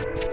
you